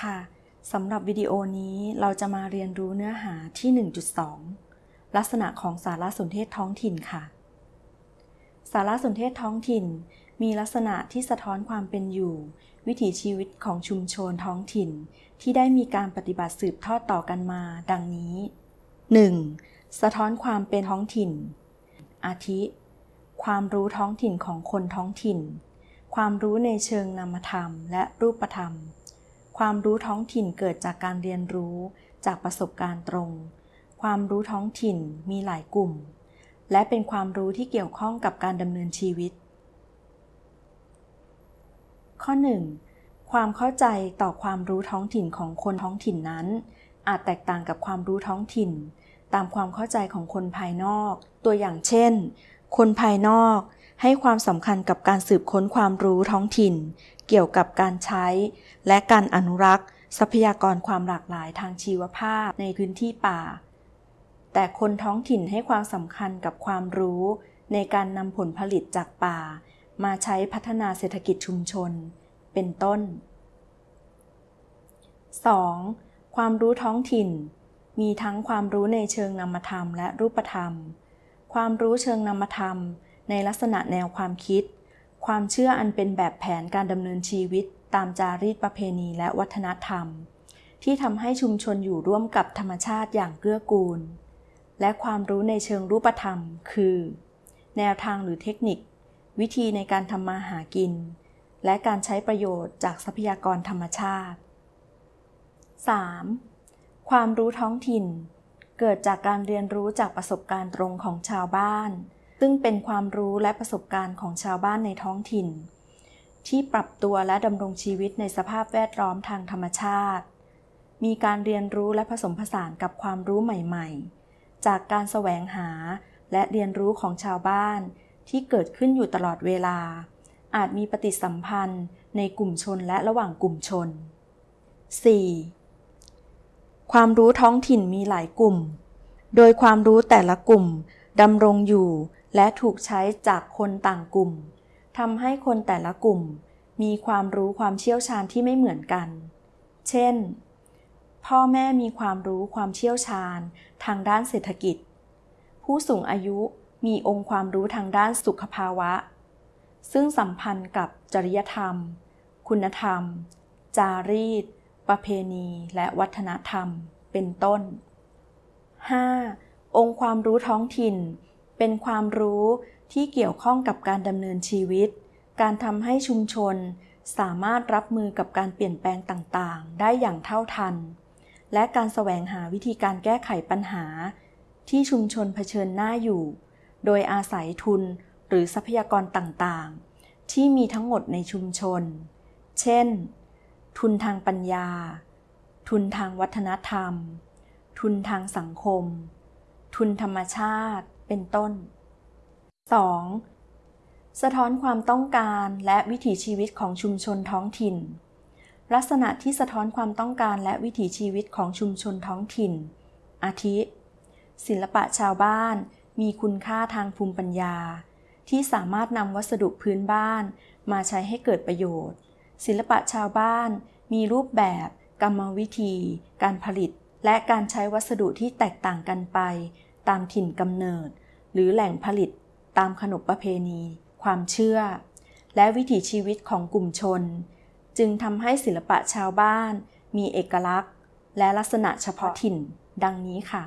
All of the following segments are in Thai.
ค่ะสำหรับวิดีโอนี้เราจะมาเรียนรู้เนื้อหาที่ 1.2 ลักษณะของสารสนเทศท้องถิ่นค่ะ สารสนเทศท้องถิ่น มีลักษณะที่สะท้อนความเป็นอยู่ วิถีชีวิตของชุมชนท้องถิ่น ที่ได้มีการปฏิบัติสืบทอดต่อกันมา ดังนี้ 1. สะท้อนความเป็นท้องถิ่น อาทิ ความรู้ท้องถิ่นของคนท้องถิ่น ความรู้ในเชิงนามธรรมและรูปธรรม ความรู้ท้องถิ่นเกิดจากการเรียนรู้จากประสบการณ์ตรง ความรู้ท้องถิ่นมีหลายกลุ่ม และเป็นความรู้ที่เกี่ยวข้องกับการดำเนินชีวิต ข้อ 1. ความเข้าใจต่อความรู้ท้องถิ่นของคนท้องถิ่นนั้น อาจแตกต่างกับความรู้ท้องถิ่น ตามความเข้าใจของคนภายนอก ตัวอย่างเช่น คนภายนอก ให้ความสำคัญกับการสืบค้นความรู้ท้องถิ่น เกี่ยวกับการใช้ และการอนุรักษ์ ทรัพยากรความหลากหลายทางชีวภาพในพื้นที่ป่า แต่คนท้องถิ่นให้ความสำคัญกับความรู้ ในการนำผลผลิตจากป่า มาใช้พัฒนาเศรษฐกิจชุมชน เป็นต้น 2. ความรู้ท้องถิ่น มีทั้งความรู้ในเชิงนามธรรมและรูปธรรม ความรู้เชิงนามธรรม ในลักษณะแนวความคิด ความเชื่ออันเป็นแบบแผนการดำเนินชีวิตตามจารีตประเพณีและวัฒนธรรม ที่ทำให้ชุมชนอยู่ร่วมกับธรรมชาติอย่างเกื้อกูล และความรู้ในเชิงรูปธรรม คือ แนวทางหรือเทคนิค วิธีในการทำมาหากิน และการใช้ประโยชน์จากทรัพยากรธรรมชาติ 3. ความรู้ท้องถิ่น เกิดจากการเรียนรู้จากประสบการณ์ตรงของชาวบ้าน ซึ่งเป็นความรู้และประสบการณ์ของชาวบ้านในท้องถิ่น ที่ปรับตัวและดำรงชีวิตในสภาพแวดล้อมทางธรรมชาติ มีการเรียนรู้และผสมผสานกับความรู้ใหม่ ๆ จากการแสวงหาและเรียนรู้ของชาวบ้านที่เกิดขึ้นอยู่ตลอดเวลา อาจมีปฏิสัมพันธ์ในกลุ่มชนและระหว่างกลุ่มชน 4. ความรู้ท้องถิ่นมีหลายกลุ่ม โดยความรู้แต่ละกลุ่มดำรงอยู่ และถูกใช้จากคนต่างกลุ่มทำให้คนแต่ละกลุ่ม มีความรู้ความเชี่ยวชาญที่ไม่เหมือนกัน เช่น พ่อแม่มีความรู้ความเชี่ยวชาญทางด้านเศรษฐกิจ ผู้สูงอายุมีองค์ความรู้ทางด้านสุขภาวะ ซึ่งสัมพันธ์กับจริยธรรม คุณธรรม จารีต ประเพณี และวัฒนธรรม เป็นต้น 5. องค์ความรู้ท้องถิ่น เป็นความรู้ที่เกี่ยวข้องกับการดำเนินชีวิต การทำให้ชุมชน สามารถรับมือกับการเปลี่ยนแปลงต่างๆ ได้อย่างเท่าทัน และการแสวงหาวิธีการแก้ไขปัญหา ที่ชุมชนเผชิญหน้าอยู่ โดยอาศัยทุนหรือทรัพยากรต่างๆ ที่มีทั้งหมดในชุมชน เช่น ทุนทางปัญญา ทุนทางวัฒนธรรม ทุนทางสังคม ทุนธรรมชาติ เป็นต้น 2. สะท้อนความต้องการและวิถีชีวิตของชุมชนท้องถิ่น ลักษณะที่สะท้อนความต้องการและวิถีชีวิตของชุมชนท้องถิ่น อาทิ ศิลปะชาวบ้านมีคุณค่าทางภูมิปัญญา ที่สามารถนำวัสดุพื้นบ้านมาใช้ให้เกิดประโยชน์ ศิลปะชาวบ้านมีรูปแบบ กรรมวิธี การผลิต และการใช้วัสดุที่แตกต่างกันไป ตามถิ่นกำเนิด หรือแหล่งผลิตตามขนบประเพณี ความเชื่อ และวิถีชีวิตของกลุ่มชน จึงทำให้ศิลปะชาวบ้าน มีเอกลักษณ์ และลักษณะเฉพาะถิ่น ดังนี้ค่ะ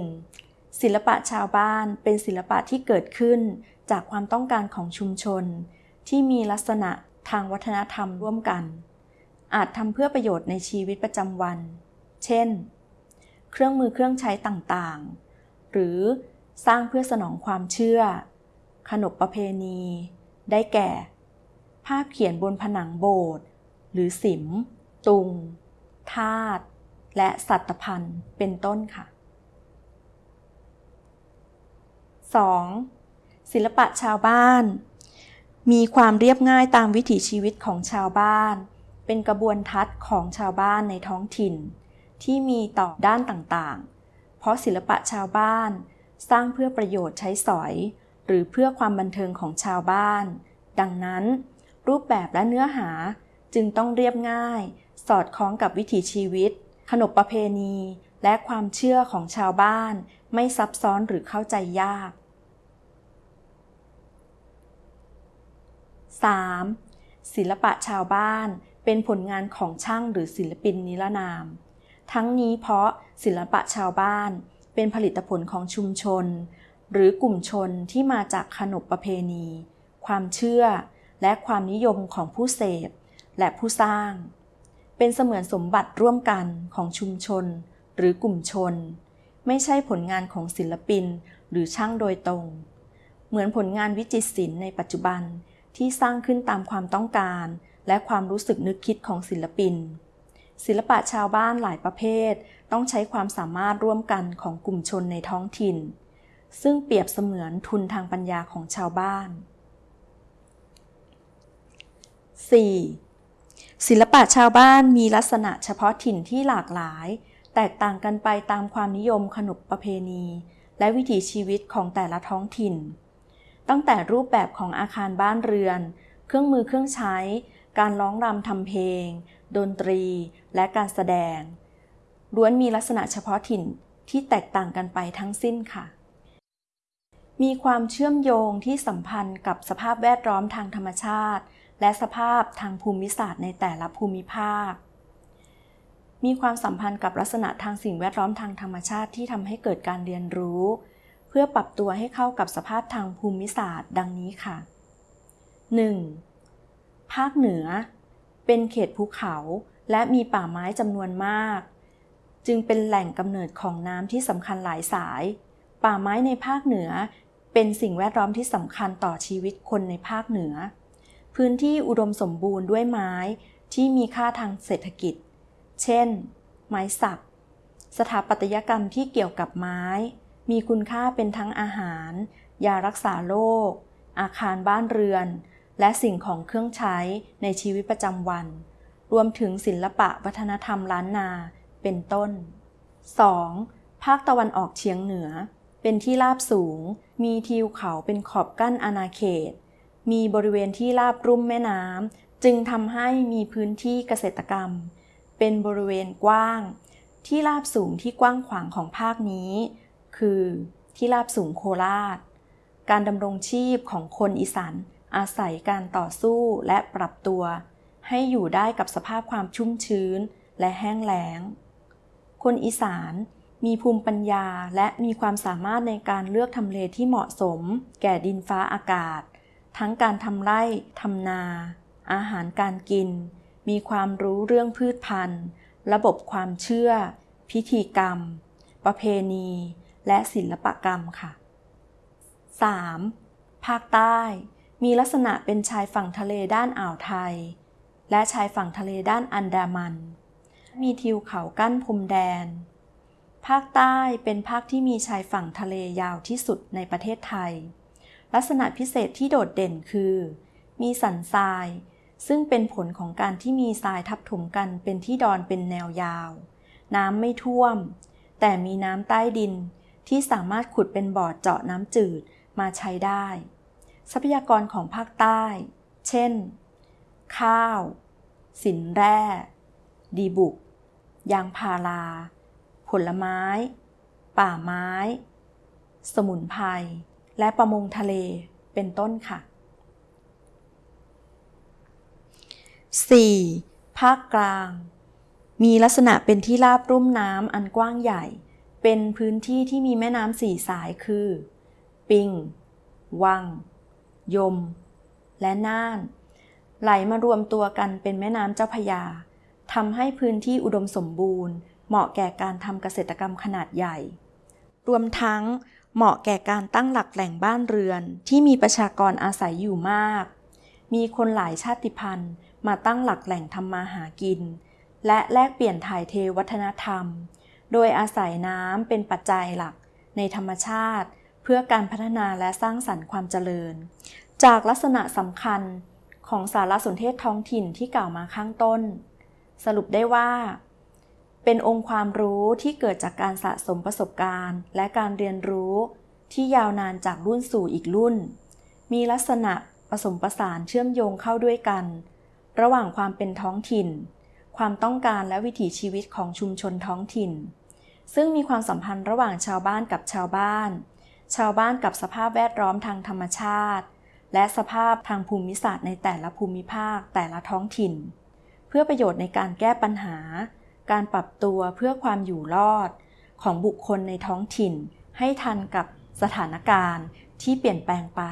1. ศิลปะชาวบ้านเป็นศิลปะที่เกิดขึ้นจากความต้องการของชุมชน ที่มีลักษณะทางวัฒนธรรมร่วมกัน อาจทำเพื่อประโยชน์ในชีวิตประจำวัน เช่น เครื่องมือเครื่องใช้ต่างๆ หรือสร้างเพื่อสนองความเชื่อ ขนบประเพณี ได้แก่ ภาพเขียนบนผนังโบสถ์หรือสิม ตุงธาตุและสัตพันธ์เป็นต้นค่ะ 2. ศิลปะชาวบ้าน มีความเรียบง่ายตามวิถีชีวิตของชาวบ้าน เป็นกระบวนทัศน์ของชาวบ้านในท้องถิ่น ที่มีต่อด้านต่างๆ ราะศิลปะชาวบ้าน สร้างเพื่อประโยชน์ใช้สอย หรือเพื่อความบันเทิงของชาวบ้าน ดังนั้น รูปแบบและเนื้อหาจึงต้องเรียบง่าย สอดคล้องกับวิถีชีวิต ขนบประเพณี และความเชื่อของชาวบ้าน ไม่ซับซ้อนหรือเข้าใจยาก 3. ศิลปะชาวบ้านเป็นผลงานของช่างหรือศิลปินนิรนาม ทั้งนี้เพราะ ศิลปะชาวบ้าน เป็นผลิตผลของชุมชน หรือกลุ่มชนที่มาจากขนบประเพณี ความเชื่อ และความนิยมของผู้เสพ และผู้สร้าง เป็นเสมือนสมบัติร่วมกันของชุมชน หรือกลุ่มชน ไม่ใช่ผลงานของศิลปินหรือช่างโดยตรง เหมือนผลงานวิจิตรศิลป์ในปัจจุบันที่สร้างขึ้นตามความต้องการ และความรู้สึกนึกคิดของศิลปิน ศิลปะชาวบ้านหลายประเภท ต้องใช้ความสามารถร่วมกันของกลุ่มชนในท้องถิ่น ซึ่งเปรียบเสมือนทุนทางปัญญาของชาวบ้าน 4. ศิลปะชาวบ้านมีลักษณะเฉพาะถิ่นที่หลากหลาย แตกต่างกันไปตามความนิยมขนบประเพณี และวิถีชีวิตของแต่ละท้องถิ่น ตั้งแต่รูปแบบของอาคารบ้านเรือน เครื่องมือเครื่องใช้ การร้องรำทำเพลง ดนตรี และการแสดงล้วนมีลักษณะเฉพาะถิ่นที่แตกต่างกันไปทั้งสิ้นค่ะ มีความเชื่อมโยงที่สัมพันธ์กับสภาพแวดล้อมทางธรรมชาติ และสภาพทางภูมิศาสตร์ในแต่ละภูมิภาค มีความสัมพันธ์กับลักษณะทางสิ่งแวดล้อมทางธรรมชาติที่ทำให้เกิดการเรียนรู้ เพื่อปรับตัวให้เข้ากับสภาพทางภูมิศาสตร์ ดังนี้ค่ะ 1. ภาคเหนือ เป็นเขตภูเขาและมีป่าไม้จำนวนมาก จึงเป็นแหล่งกำเนิดของน้ำที่สำคัญหลายสาย ป่าไม้ในภาคเหนือ เป็นสิ่งแวดล้อมที่สำคัญต่อชีวิตคนในภาคเหนือ พื้นที่อุดมสมบูรณ์ด้วยไม้ที่มีค่าทางเศรษฐกิจ เช่น ไม้สัก สถาปัตยกรรมที่เกี่ยวกับไม้ มีคุณค่าเป็นทั้งอาหาร ยารักษาโรคอาคารบ้านเรือน และสิ่งของเครื่องใช้ในชีวิตประจำวัน รวมถึงศิลปะวัฒนธรรมล้านนา เป็นต้น 2. ภาคตะวันออกเฉียงเหนือ เป็นที่ราบสูง มีทิวเขาเป็นขอบกั้นอาณาเขต มีบริเวณที่ราบรุ่มแม่น้ำจึงทำให้มีพื้นที่เกษตรกรรม เป็นบริเวณกว้าง ที่ราบสูงที่กว้างขวางของภาคนี้ คือที่ราบสูงโคราช การดำรงชีพของคนอีสาน อาศัยการต่อสู้และปรับตัว ให้อยู่ได้กับสภาพความชุ่มชื้นและแห้งแล้ง คนอีสานมีภูมิปัญญาและมีความสามารถในการเลือกทำเลที่เหมาะสม แก่ดินฟ้าอากาศ ทั้งการทำไร่ทำนา อาหารการกิน มีความรู้เรื่องพืชพันธุ์ ระบบความเชื่อ พิธีกรรม ประเพณี และศิลปกรรมค่ะ 3. ภาคใต้ มีลักษณะเป็นชายฝั่งทะเลด้านอ่าวไทย และชายฝั่งทะเลด้านอันดามัน มีทิวเขากั้นพรมแดน ภาคใต้เป็นภาคที่มีชายฝั่งทะเลยาวที่สุดในประเทศไทย ลักษณะพิเศษที่โดดเด่นคือ มีสันทราย ซึ่งเป็นผลของการที่มีทรายทับถมกันเป็นที่ดอนเป็นแนวยาว น้ำไม่ท่วม แต่มีน้ำใต้ดินที่สามารถขุดเป็นบ่อเจาะน้ำจืดมาใช้ได้ ทรัพยากรของภาคใต้ เช่น ข้าว สินแร่ ดีบุก ยางพารา ผลไม้ ป่าไม้ สมุนไพร และประมงทะเล เป็นต้นค่ะ 4. ภาคกลาง มีลักษณะเป็นที่ราบรุ่มน้ำอันกว้างใหญ่ เป็นพื้นที่ที่มีแม่น้ำสี่สายคือ ปิง วัง ยม และน่าน ไหลมารวมตัวกันเป็นแม่น้ำเจ้าพยาทำให้พื้นที่อุดมสมบูรณ์ เหมาะแก่การทำเกษตรกรรมขนาดใหญ่ รวมทั้งเหมาะแก่การตั้งหลักแหล่งบ้านเรือนที่มีประชากรอาศัยอยู่มาก มีคนหลายชาติพันธุ์มาตั้งหลักแหล่งทำมาหากิน และแลกเปลี่ยนถ่ายเทวัฒนธรรม โดยอาศัยน้ำเป็นปัจจัยหลักในธรรมชาติ พื่อการพัฒนาและสร้างสรรค์ความเจริญ จากลักษณะสำคัญของสารสนเทศท้องถิ่นที่กล่าวมาข้างต้น สรุปได้ว่า เป็นองค์ความรู้ที่เกิดจากการสะสมประสบการณ์ และการเรียนรู้ที่ยาวนานจากรุ่นสู่อีกรุ่น มีลักษณะผสมประสานเชื่อมโยงเข้าด้วยกัน ระหว่างความเป็นท้องถิ่น ความต้องการและวิถีชีวิตของชุมชนท้องถิ่น ซึ่งมีความสัมพันธ์ระหว่างชาวบ้านกับชาวบ้าน ชาวบ้านกับสภาพแวดล้อมทางธรรมชาติ และสภาพทางภูมิศาสตร์ในแต่ละภูมิภาคแต่ละท้องถิ่น เพื่อประโยชน์ในการแก้ปัญหา การปรับตัวเพื่อความอยู่รอด ของบุคคลในท้องถิ่น ให้ทันกับสถานการณ์ที่เปลี่ยนแปลงไป